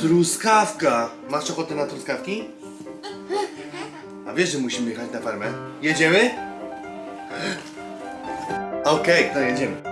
Truskawka! Masz ochotę na truskawki? A wiesz, że musimy jechać na farmę? Jedziemy? Okej, to jedziemy.